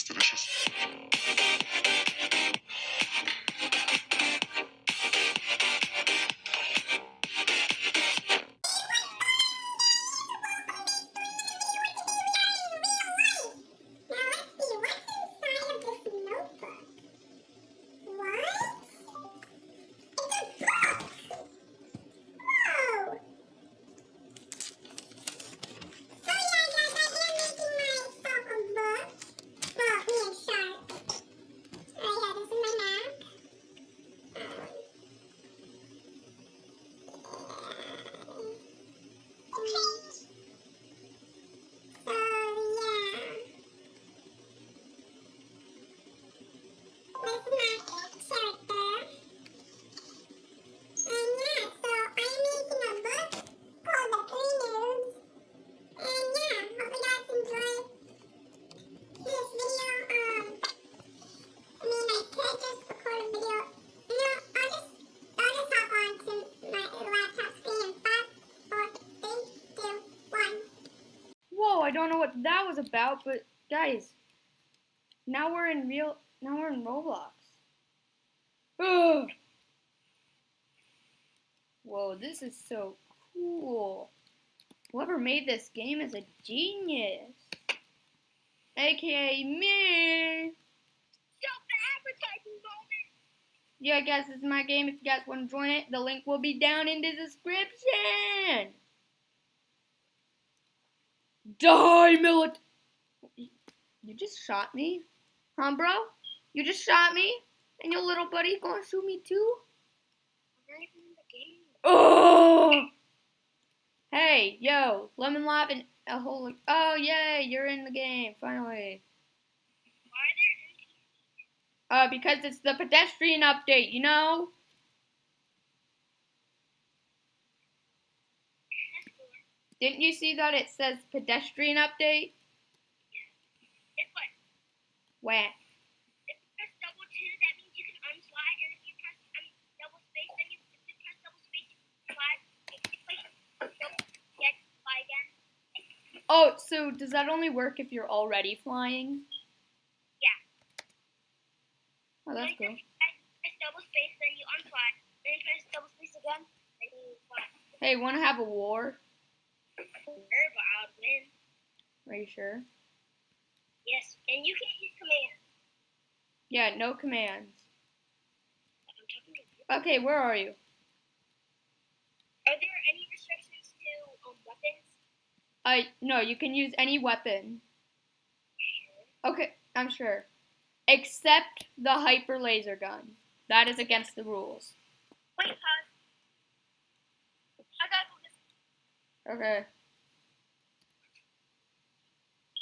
It's delicious. Don't know what that was about, but guys, now we're in real, now we're in Roblox. Ugh. Whoa, this is so cool. Whoever made this game is a genius. AKA me. Yeah, guys, this is my game. If you guys want to join it, the link will be down in the description. Die, Millet! You just shot me? Huh, bro? You just shot me? And your little buddy gonna shoot me too? Oh! Hey, yo, Lemon Lab and a whole. Oh, yay, you're in the game, finally. Uh, because it's the pedestrian update, you know? Didn't you see that it says pedestrian update? It's what? Where? If you press double two, that means you can unslide, and if you press I mean, double space, then you, if you press double space, you can slide. If you press double, yeah, fly if you um, double space then you can press double space to fly again. Oh, so does that only work if you're already flying? Yeah. Oh, that's cool. you press, press double space, then you unslide. Then you press double space again, then you fly. Hey, wanna have a war? Sure, but I would win. Are you sure? Yes, and you can't use commands. Yeah, no commands. I'm talking to you. Okay, where are you? Are there any restrictions to um, weapons? I no, you can use any weapon. Sure. Okay, I'm sure. Except the hyper laser gun. That is against the rules. Wait, pause. I gotta go. Okay.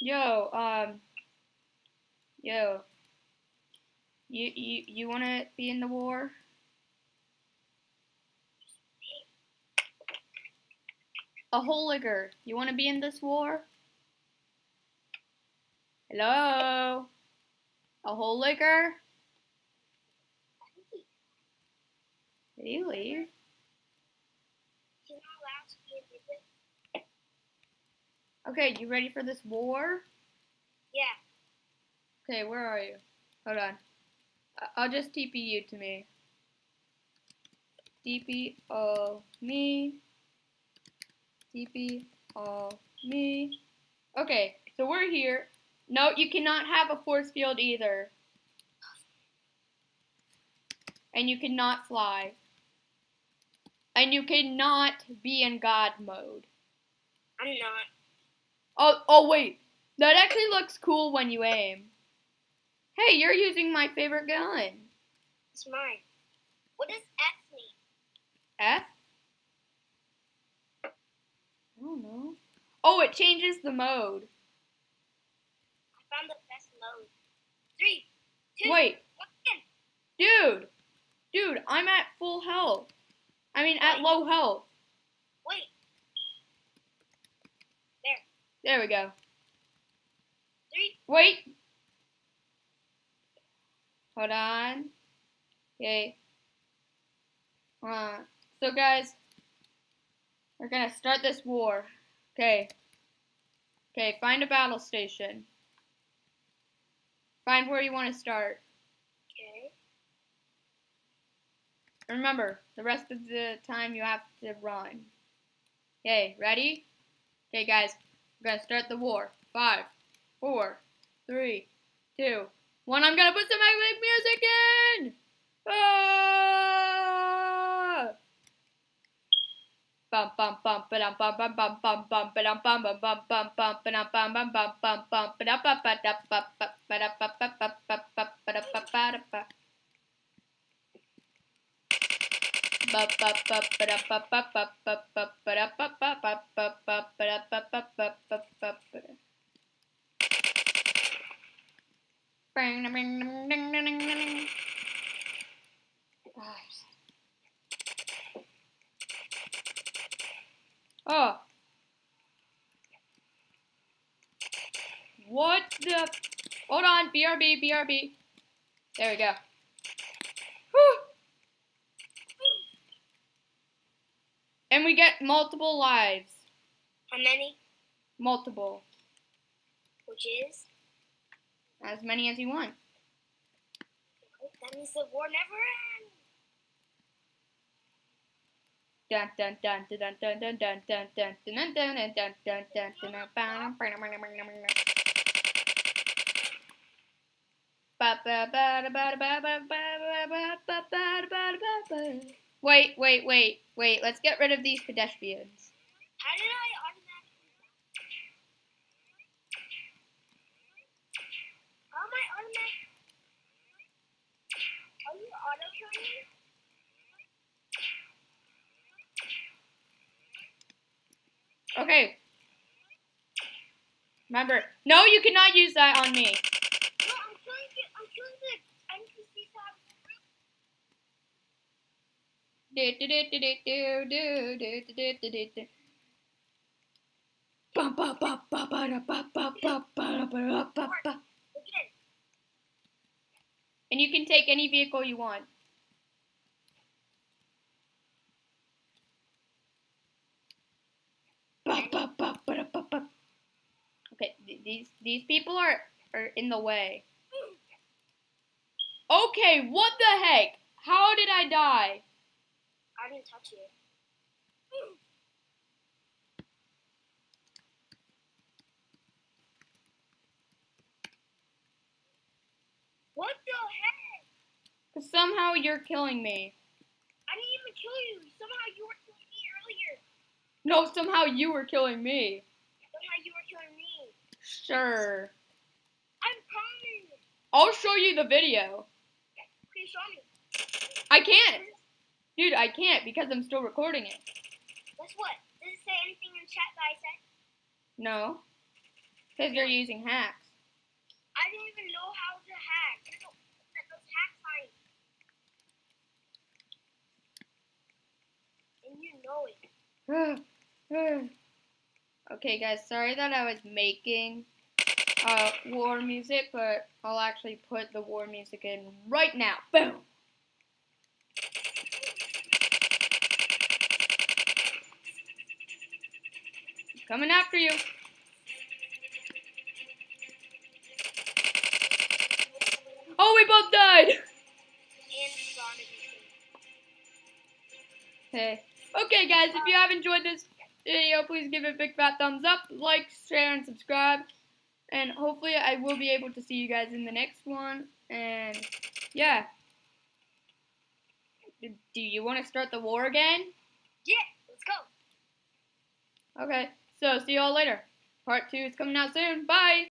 Yo, um Yo. You you you wanna be in the war? A hooliger, you wanna be in this war? Hello? A hooliger? Did he leave? He's not allowed to be in the Okay, you ready for this war? Yeah. Okay, where are you? Hold on. I'll just TP you to me. TP all me. TP all me. Okay, so we're here. No, you cannot have a force field either. And you cannot fly. And you cannot be in God mode. I'm not. Oh, oh wait. That actually looks cool when you aim. Hey, you're using my favorite gun. It's mine. What does X mean? F? I don't know. Oh, it changes the mode. I found the best mode. Three, two, Wait, one. dude. Dude, I'm at full health. I mean, at low health. Wait. There we go. Three. Wait. Hold on. Okay. Uh, so guys, we're gonna start this war. Okay. Okay, find a battle station. Find where you want to start. Okay. Remember, the rest of the time you have to run. Okay, ready? Okay, guys, we're gonna start the war. Five, four, three, two, one. I'm gonna put some epic music in. Ah! Bum bum bum bum bum bum bum bum bum bum bum bum bum bum bum bum bum bum bum ba da ba. Ba ba ba Oh. What the? Hold on, BRB, BRB. There we go. Whew. And we get multiple lives. How many? Multiple. Which is? As many as you want. That means the war never ends. Dun dun dun dun dun dun dun dun dun dun dun dun dun dun dun dun dun dun Wait, wait, wait, wait. Let's get rid of these pedestrians. How did I automatically? How am I automatic? Are you auto killing? Okay. Remember, no, you cannot use that on me. And you can take any vehicle you want. Okay, these these people are are in the way. Okay, what the heck? How did I die? I didn't touch you. What the heck? Cause somehow you're killing me. I didn't even kill you. Somehow you were killing me earlier. No, somehow you were killing me. Somehow you were killing me. Sure. I promise. I'll show you the video. Okay, show me. I can't. Dude, I can't because I'm still recording it. Guess what? Does it say anything in chat that I said? No. Because you're using hacks. I didn't even know how to hack. Those hack signs. And you know it. okay, guys, sorry that I was making uh, war music, but I'll actually put the war music in right now. Boom! Coming after you. Oh, we both died! And. Hey. Okay, guys, if you have enjoyed this video, please give it a big fat thumbs up, like, share, and subscribe. And hopefully I will be able to see you guys in the next one. And, yeah. Do you want to start the war again? Yeah, let's go. Okay, so see y'all later. Part 2 is coming out soon. Bye!